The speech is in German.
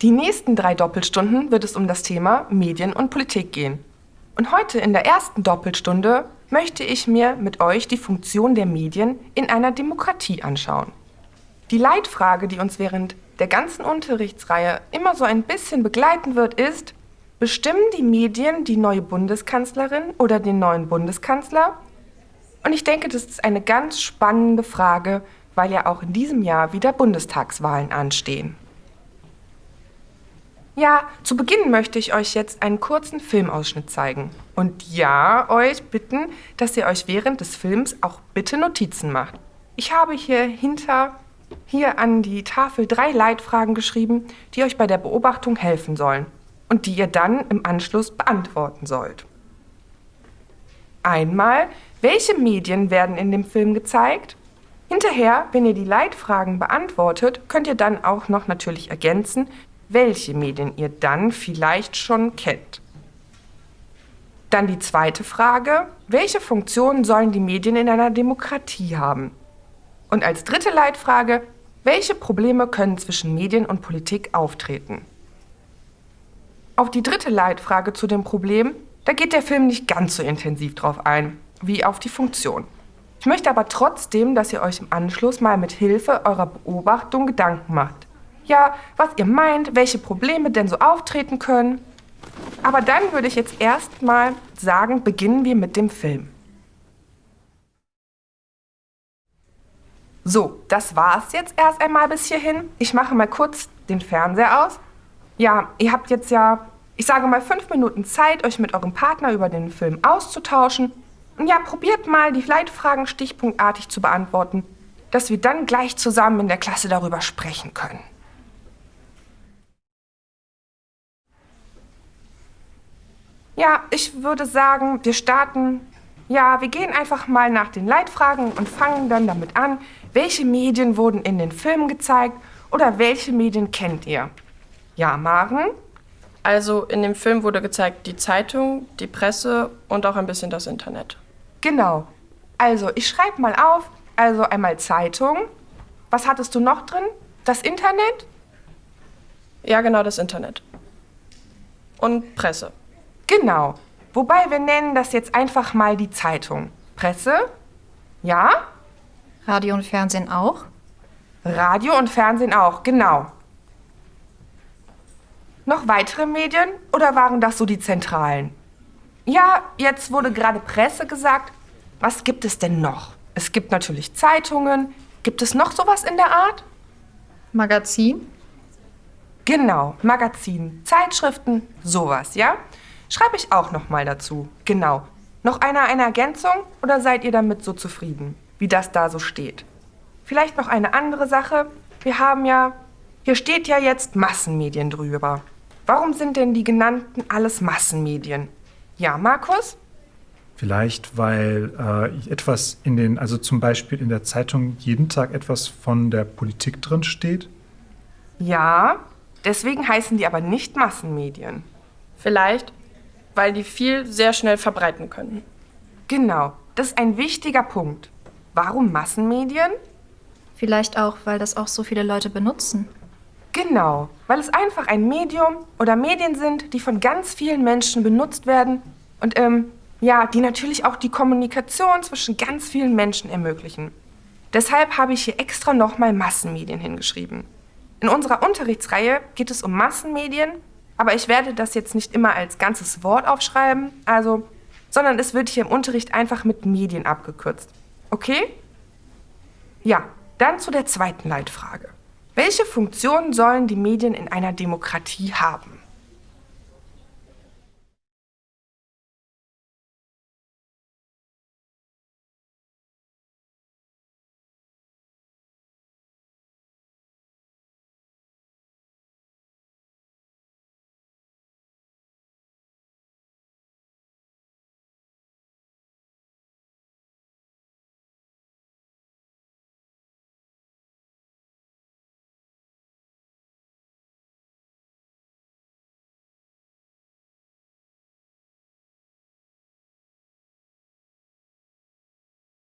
Die nächsten drei Doppelstunden wird es um das Thema Medien und Politik gehen. Und heute in der ersten Doppelstunde möchte ich mir mit euch die Funktion der Medien in einer Demokratie anschauen. Die Leitfrage, die uns während der ganzen Unterrichtsreihe immer so ein bisschen begleiten wird, ist, bestimmen die Medien die neue Bundeskanzlerin oder den neuen Bundeskanzler? Und ich denke, das ist eine ganz spannende Frage, weil ja auch in diesem Jahr wieder Bundestagswahlen anstehen. Ja, zu Beginn möchte ich euch jetzt einen kurzen Filmausschnitt zeigen. Und ja, euch bitten, dass ihr euch während des Films auch bitte Notizen macht. Ich habe hier hinter, hier an die Tafel drei Leitfragen geschrieben, die euch bei der Beobachtung helfen sollen und die ihr dann im Anschluss beantworten sollt. Einmal, welche Medien werden in dem Film gezeigt? Hinterher, wenn ihr die Leitfragen beantwortet, könnt ihr dann auch noch natürlich ergänzen, welche Medien ihr dann vielleicht schon kennt. Dann die zweite Frage, welche Funktionen sollen die Medien in einer Demokratie haben? Und als dritte Leitfrage, welche Probleme können zwischen Medien und Politik auftreten? Auf die dritte Leitfrage zu dem Problem, da geht der Film nicht ganz so intensiv drauf ein, wie auf die Funktion. Ich möchte aber trotzdem, dass ihr euch im Anschluss mal mit Hilfe eurer Beobachtung Gedanken macht ja, was ihr meint, welche Probleme denn so auftreten können. Aber dann würde ich jetzt erstmal sagen, beginnen wir mit dem Film. So, das war's jetzt erst einmal bis hierhin. Ich mache mal kurz den Fernseher aus. Ja, ihr habt jetzt ja, ich sage mal, fünf Minuten Zeit, euch mit eurem Partner über den Film auszutauschen. Und ja, probiert mal, die Leitfragen stichpunktartig zu beantworten, dass wir dann gleich zusammen in der Klasse darüber sprechen können. Ja, ich würde sagen, wir starten. Ja, wir gehen einfach mal nach den Leitfragen und fangen dann damit an, welche Medien wurden in den Filmen gezeigt oder welche Medien kennt ihr? Ja, Maren? Also in dem Film wurde gezeigt die Zeitung, die Presse und auch ein bisschen das Internet. Genau. Also ich schreibe mal auf, also einmal Zeitung. Was hattest du noch drin? Das Internet? Ja, genau, das Internet. Und Presse. Genau. Wobei wir nennen das jetzt einfach mal die Zeitung. Presse? Ja? Radio und Fernsehen auch? Radio und Fernsehen auch, genau. Noch weitere Medien oder waren das so die zentralen? Ja, jetzt wurde gerade Presse gesagt. Was gibt es denn noch? Es gibt natürlich Zeitungen. Gibt es noch sowas in der Art? Magazin? Genau, Magazin, Zeitschriften, sowas, ja? Schreibe ich auch noch mal dazu. Genau. Noch einer eine Ergänzung oder seid ihr damit so zufrieden, wie das da so steht? Vielleicht noch eine andere Sache. Wir haben ja, hier steht ja jetzt Massenmedien drüber. Warum sind denn die genannten alles Massenmedien? Ja, Markus? Vielleicht, weil äh, etwas in den, also zum Beispiel in der Zeitung jeden Tag etwas von der Politik drin steht? Ja, deswegen heißen die aber nicht Massenmedien. Vielleicht, weil die viel sehr schnell verbreiten können. Genau, das ist ein wichtiger Punkt. Warum Massenmedien? Vielleicht auch, weil das auch so viele Leute benutzen. Genau, weil es einfach ein Medium oder Medien sind, die von ganz vielen Menschen benutzt werden und ähm, ja, die natürlich auch die Kommunikation zwischen ganz vielen Menschen ermöglichen. Deshalb habe ich hier extra nochmal Massenmedien hingeschrieben. In unserer Unterrichtsreihe geht es um Massenmedien aber ich werde das jetzt nicht immer als ganzes Wort aufschreiben, also, sondern es wird hier im Unterricht einfach mit Medien abgekürzt. Okay? Ja, dann zu der zweiten Leitfrage. Welche Funktionen sollen die Medien in einer Demokratie haben?